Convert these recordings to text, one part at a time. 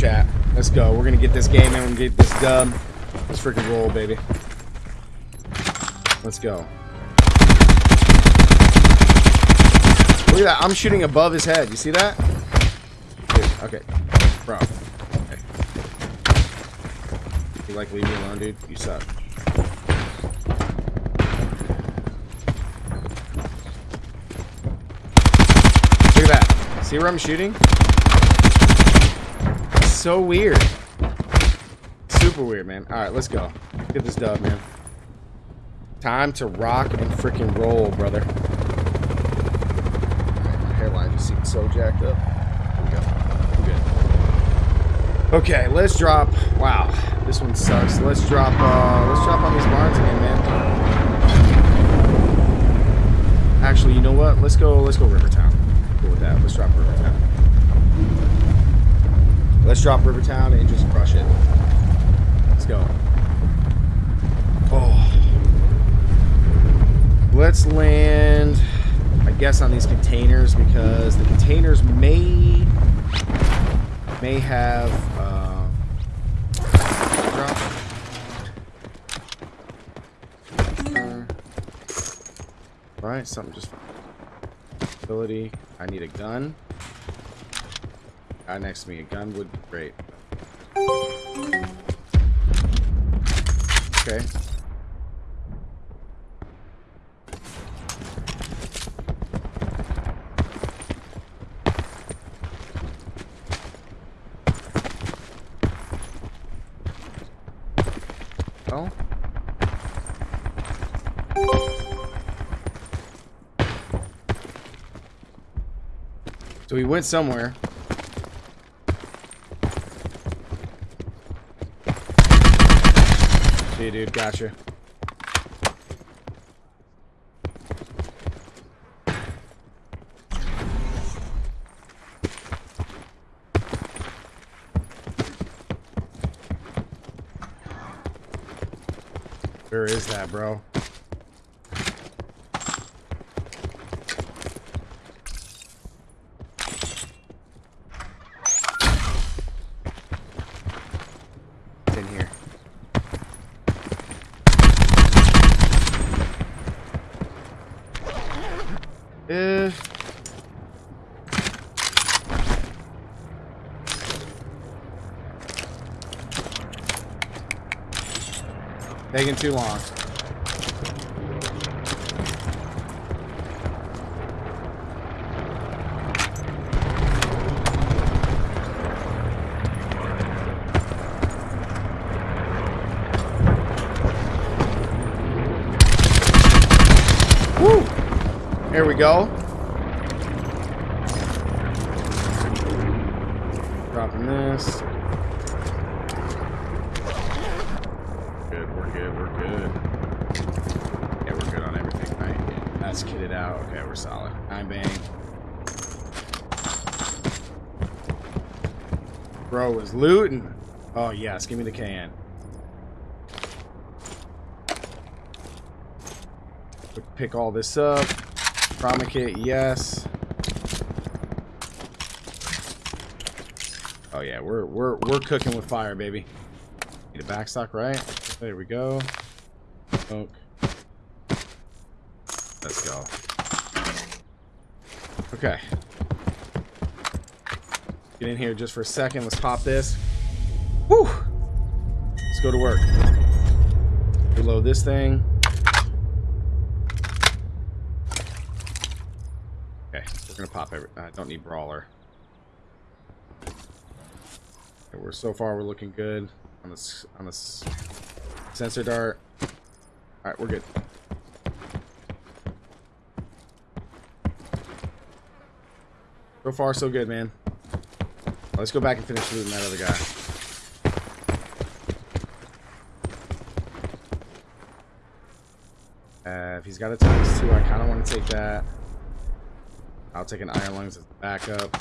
chat. Let's go. We're gonna get this game and get this dub. Let's freaking roll, baby. Let's go. Look at that. I'm shooting above his head. You see that? Dude, okay. Bro. Okay. You like leave me alone, dude? You suck. Look at that. See where I'm shooting? So weird. Super weird, man. Alright, let's go. Get this dub, man. Time to rock and freaking roll, brother. My hairline just seems so jacked up. Here we go. We're good. Okay, let's drop. Wow, this one sucks. Let's drop. Uh, let's drop on these barns again, man. Actually, you know what? Let's go. Let's go Rivertown. Cool with that. Let's drop Rivertown. Let's drop Rivertown and just crush it. Let's go. Oh. Let's land, I guess, on these containers because the containers may may have uh, drop. Right, something just ability. I need a gun. Guy next to me, a gun would be great. Okay. Well. So we went somewhere. See, dude, gotcha. Where is that, bro? It's in here. Uh. Taking too long. Woo! There we go. Dropping this. Good, we're good, we're good. Yeah, we're good on everything, right? Yeah, that's kitted out. Okay, we're solid. Nine bang. Bro was looting. Oh, yes, give me the can. Pick all this up. Trauma kit, yes. Oh yeah, we're we're we're cooking with fire, baby. Need a backstock, right? There we go. Smoke. Let's go. Okay. Get in here just for a second. Let's pop this. Woo! Let's go to work. Reload this thing. Okay, we're gonna pop every. I don't need brawler. Okay, we're so far we're looking good on this on this sensor dart. All right, we're good. So far, so good, man. Let's go back and finish looting that other guy. Uh, if he's got a times two, I kind of want to take that. I'll take an iron lungs as backup.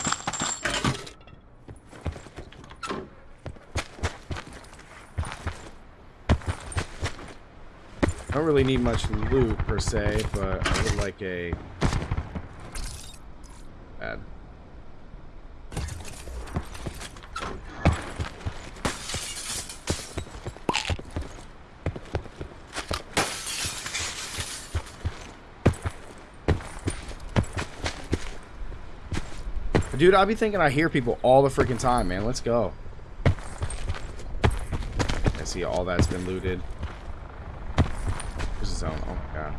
I don't really need much loot per se, but I would like a bad. Dude, I be thinking I hear people all the freaking time, man. Let's go. I see all that's been looted. There's a zone. Oh my god.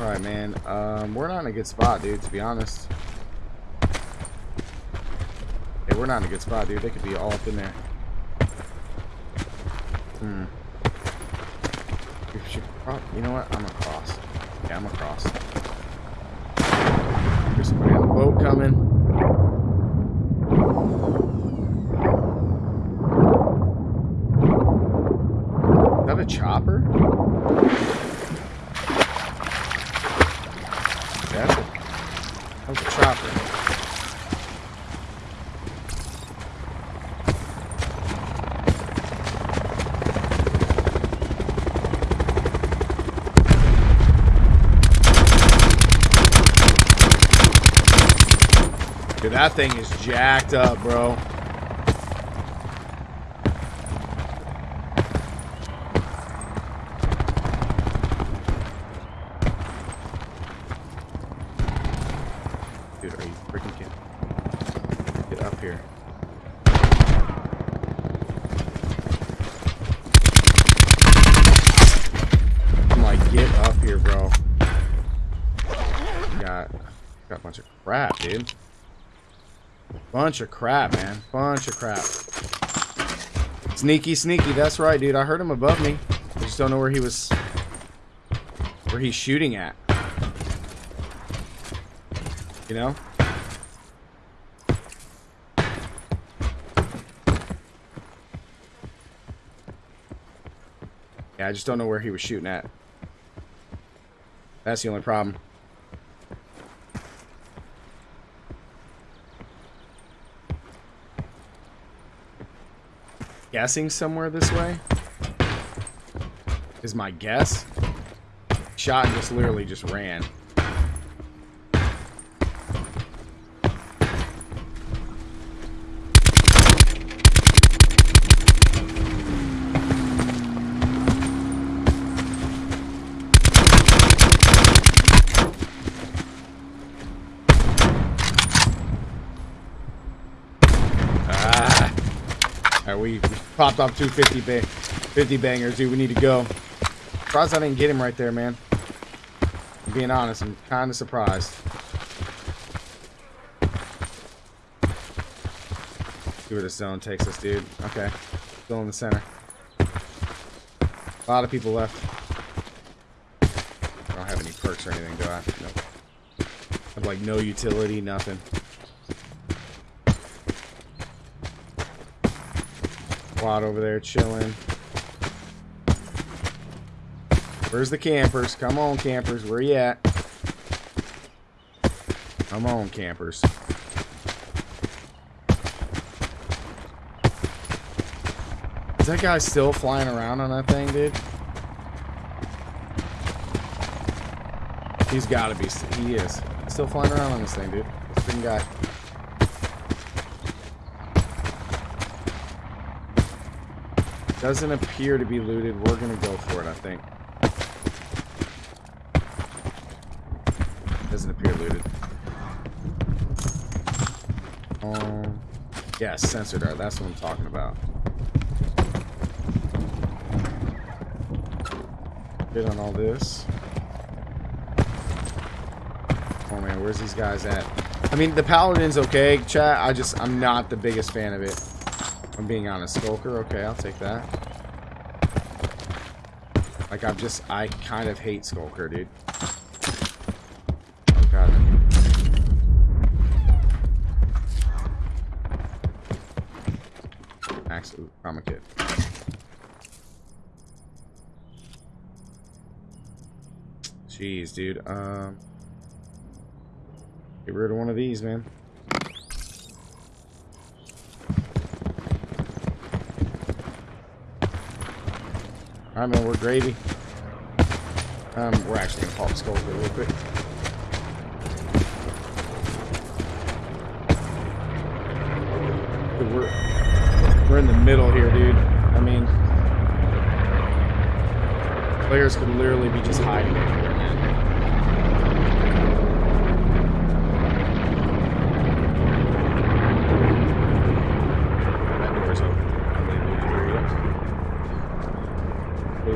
Alright, man. Um, we're not in a good spot, dude, to be honest. Yeah, we're not in a good spot, dude. They could be all up in there. Hmm. You know what? I'm across. Yeah, I'm across. There's the boat coming. Is that a chopper? That's a, that was a chopper. Dude, that thing is jacked up, bro. Dude, are you freaking kidding? Get up here. I'm like, get up here, bro. Got, got a bunch of crap, dude. Bunch of crap, man. Bunch of crap. Sneaky, sneaky. That's right, dude. I heard him above me. I just don't know where he was... Where he's shooting at. You know? Yeah, I just don't know where he was shooting at. That's the only problem. Guessing somewhere this way. Is my guess. Shot just literally just ran. We popped off two 50, ba 50 bangers, dude. We need to go. Surprised I didn't get him right there, man. I'm being honest, I'm kind of surprised. See where the zone takes us, dude. Okay. Still in the center. A lot of people left. I don't have any perks or anything, do I? Nope. I have like no utility, nothing. Squad over there chilling. Where's the campers? Come on, campers. Where you at? Come on, campers. Is that guy still flying around on that thing, dude? He's got to be. He is. Still flying around on this thing, dude. This guy. Doesn't appear to be looted. We're going to go for it, I think. Doesn't appear looted. Um, yeah, sensor dart. That's what I'm talking about. Hit on all this. Oh man, where's these guys at? I mean, the Paladin's okay, chat. I just, I'm not the biggest fan of it. I'm being honest. Skulker, okay, I'll take that. Like, I'm just, I kind of hate Skulker, dude. Oh, God. Max, ooh, trauma kit. Jeez, dude. Um, get rid of one of these, man. Alright, man, we're gravy. Um, we're actually gonna pop the skull real quick. we're we're in the middle here, dude. I mean, players could literally be just hiding here, man.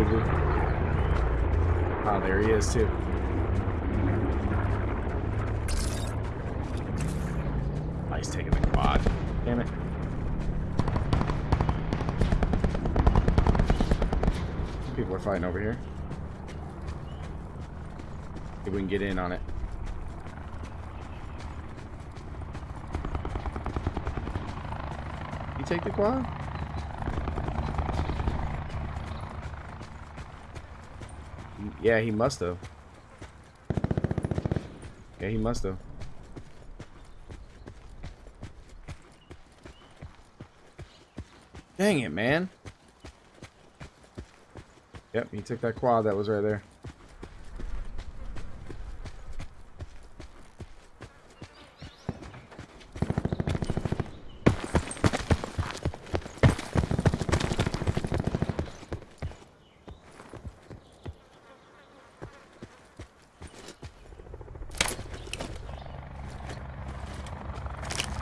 dude. Oh, there he is, too. He's taking the quad. Damn it. People are fighting over here. If we can get in on it. You take the quad? Yeah, he must have. Yeah, he must have. Dang it, man. Yep, he took that quad that was right there.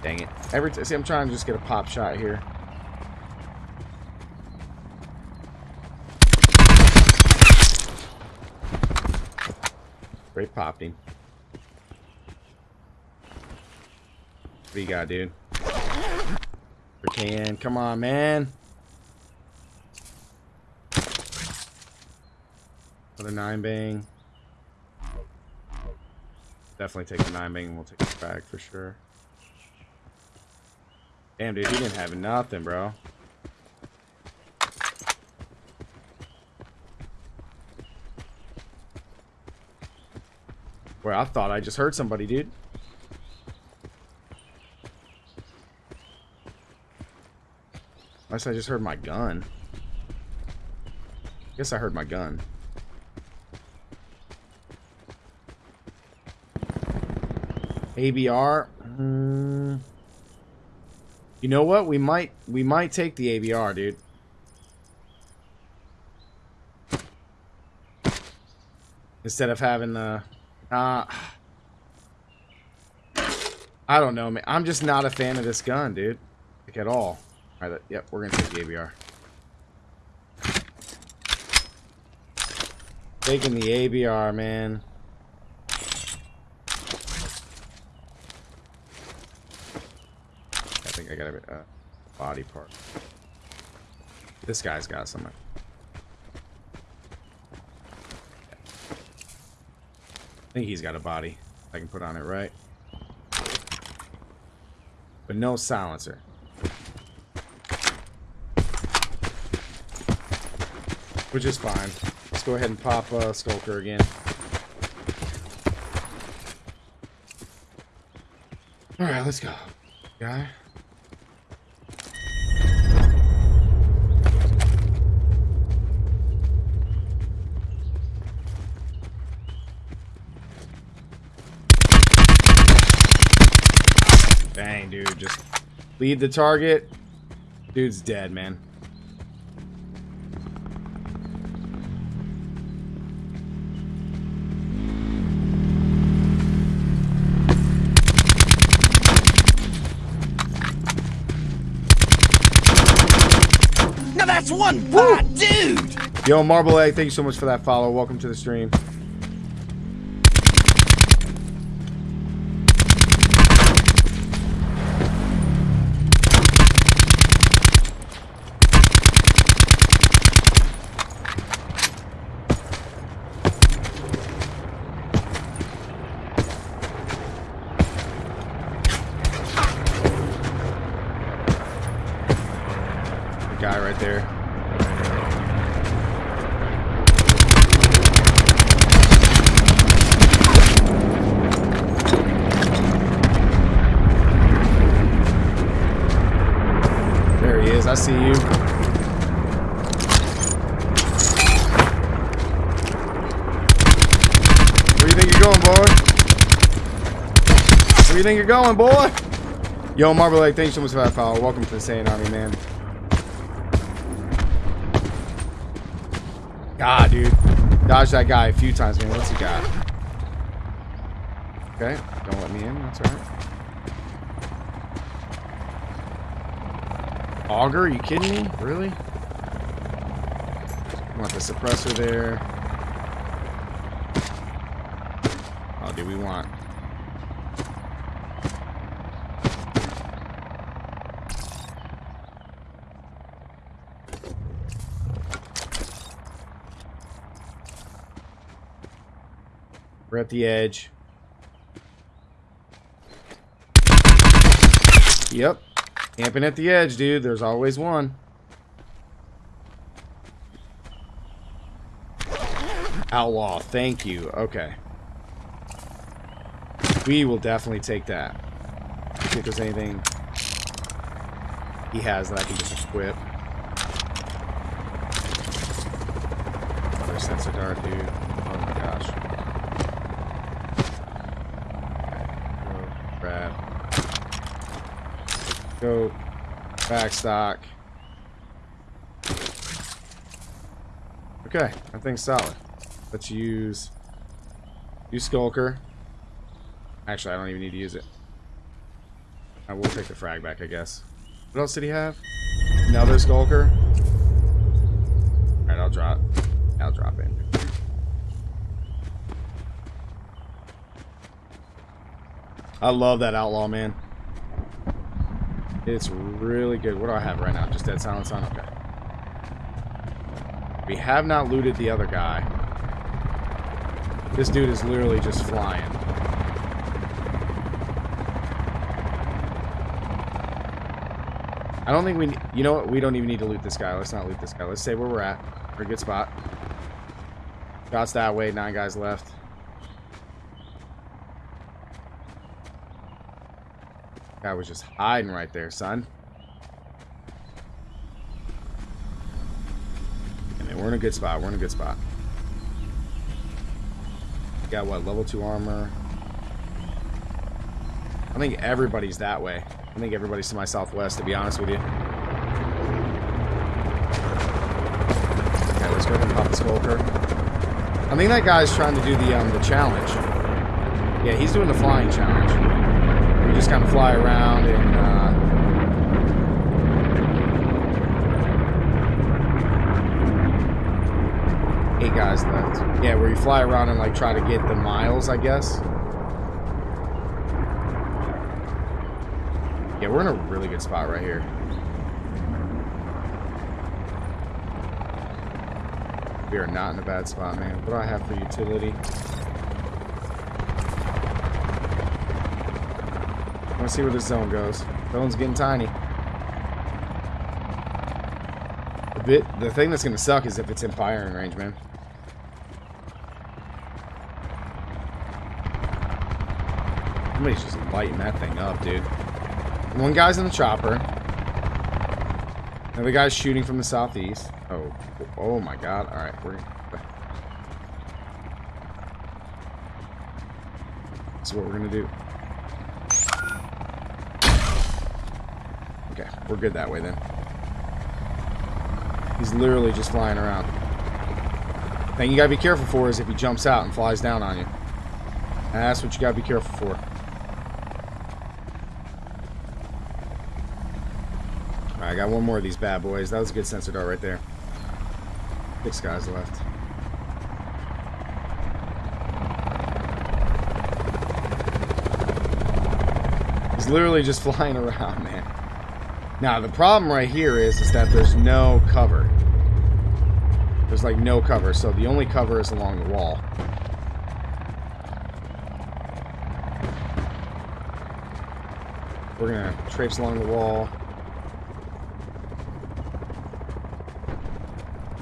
Dang it. Every see, I'm trying to just get a pop shot here. Great popping. What do you got, dude? Can come on, man. Another nine bang. Definitely take the nine bang and we'll take it back for sure. Damn, dude, he didn't have nothing, bro. Where I thought I just heard somebody, dude. Unless I just heard my gun. Guess I heard my gun. ABR. Mm. You know what? We might we might take the ABR, dude. Instead of having the uh I don't know, man. I'm just not a fan of this gun, dude. Like at all. Alright, yep, we're gonna take the ABR. Taking the ABR, man. I got a uh, body part. This guy's got some. I think he's got a body. I can put on it right. But no silencer. Which is fine. Let's go ahead and pop uh, Skulker again. Alright, let's go. Guy. Dang, dude. Just lead the target. Dude's dead, man. Now that's one bad dude! Yo, Marble Egg, thank you so much for that follow. Welcome to the stream. The guy right there. There he is. I see you. Where you think you're going, boy? Where you think you're going, boy? Yo, Marble Lake, thanks so much for that follow. Welcome to the Saiyan Army, man. God, dude. Dodge that guy a few times, man. What's he got? Okay, don't let me in. That's alright. Auger, are you kidding me? Really? Want the suppressor there. Oh, do we want? We're at the edge. Yep. Camping at the edge, dude. There's always one. Outlaw, thank you. Okay. We will definitely take that. See if there's anything he has that I can just equip. Another sensor dart, dude. Oh my gosh. Okay. Go. Grab. Go. Back stock. Okay, I think solid. Let's use use Skulker. Actually, I don't even need to use it. I will take the frag back, I guess. What else did he have? Another Skulker. Alright, I'll drop. I'll drop in. I love that outlaw, man. It's really good. What do I have right now? Just dead silence on? Okay. We have not looted the other guy. This dude is literally just flying. I don't think we... You know what? We don't even need to loot this guy. Let's not loot this guy. Let's say where we're at. We're a good spot. Shots that way. Nine guys left. Guy was just hiding right there, son. And we're in a good spot. We're in a good spot. Got what? Level 2 armor. I think everybody's that way. I think everybody's to my southwest, to be honest with you. Okay, let's go and pop the Skulker. I think that guy's trying to do the um, the challenge. Yeah, he's doing the flying challenge. Just kind of fly around and uh, eight guys left. Yeah, where you fly around and like try to get the miles, I guess. Yeah, we're in a really good spot right here. We are not in a bad spot, man. What do I have for utility? To see where this zone goes. Zone's getting tiny. The bit, the thing that's gonna suck is if it's in firing range, man. Somebody's just lighting that thing up, dude. One guy's in the chopper. Another guy's shooting from the southeast. Oh, oh my god. All right, we're. That's what we're gonna do. Okay, we're good that way then. He's literally just flying around. Thing you gotta be careful for is if he jumps out and flies down on you. And that's what you gotta be careful for. I got one more of these bad boys. That was a good sensor dart right there. Six guys left. He's literally just flying around, man. Now, the problem right here is, is that there's no cover. There's like no cover, so the only cover is along the wall. We're gonna traipse along the wall.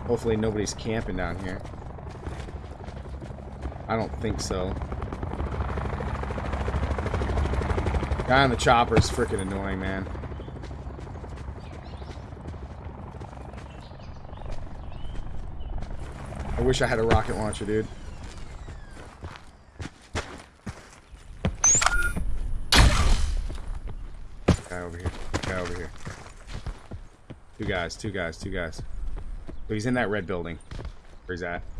Hopefully nobody's camping down here. I don't think so. Guy on the chopper is freaking annoying, man. Wish I had a rocket launcher, dude. Guy over here. Guy over here. Two guys, two guys, two guys. So he's in that red building. Where's that? It's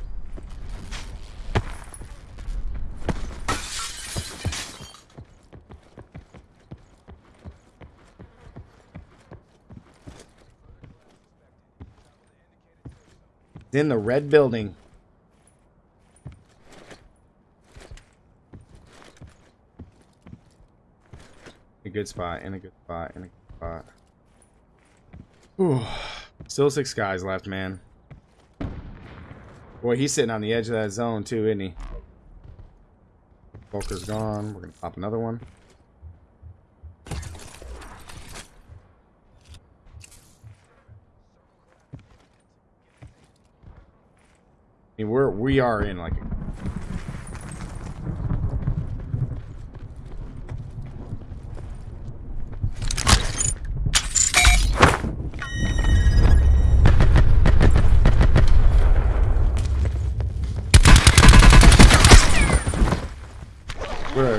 in the red building. A good spot, in a good spot, in a good spot. Ooh. Still six guys left, man. Boy, he's sitting on the edge of that zone too, isn't he? Volker's gone. We're gonna pop another one. Mean, we're we are in like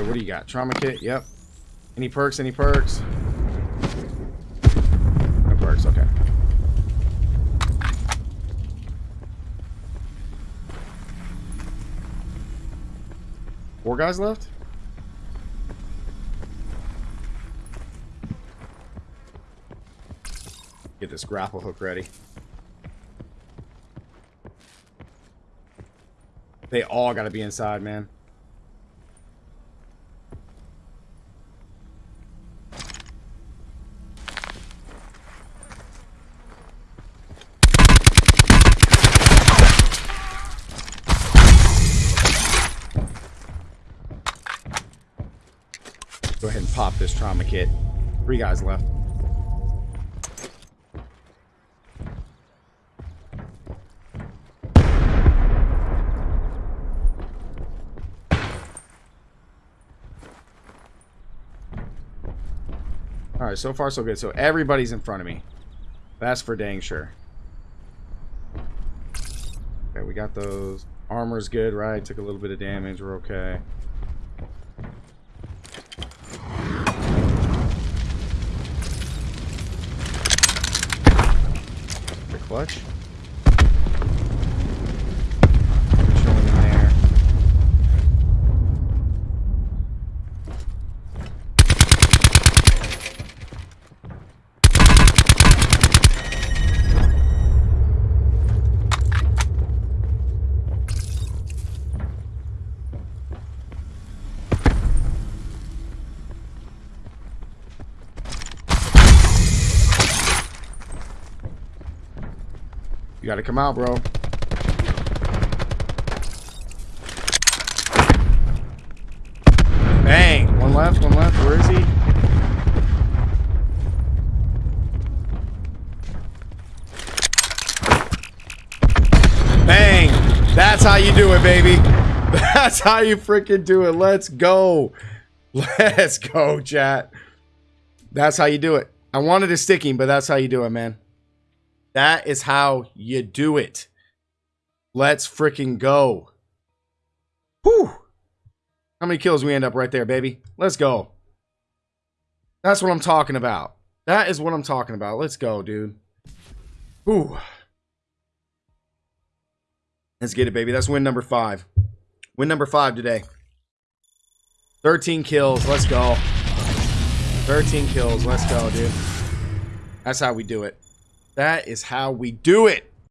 what do you got? Trauma kit? Yep. Any perks? Any perks? No perks, okay. Four guys left? Get this grapple hook ready. They all gotta be inside, man. Pop this trauma kit. Three guys left. Alright, so far so good. So everybody's in front of me. That's for dang sure. Okay, we got those. Armor's good, right? Took a little bit of damage. We're okay. The clutch. Chilling in there. You gotta come out, bro. Bang! One left, one left. Where is he? Bang! That's how you do it, baby. That's how you freaking do it. Let's go. Let's go, chat. That's how you do it. I wanted a sticking, but that's how you do it, man. That is how you do it. Let's freaking go. Whew. How many kills we end up right there, baby? Let's go. That's what I'm talking about. That is what I'm talking about. Let's go, dude. Whew. Let's get it, baby. That's win number five. Win number five today. 13 kills. Let's go. 13 kills. Let's go, dude. That's how we do it. That is how we do it.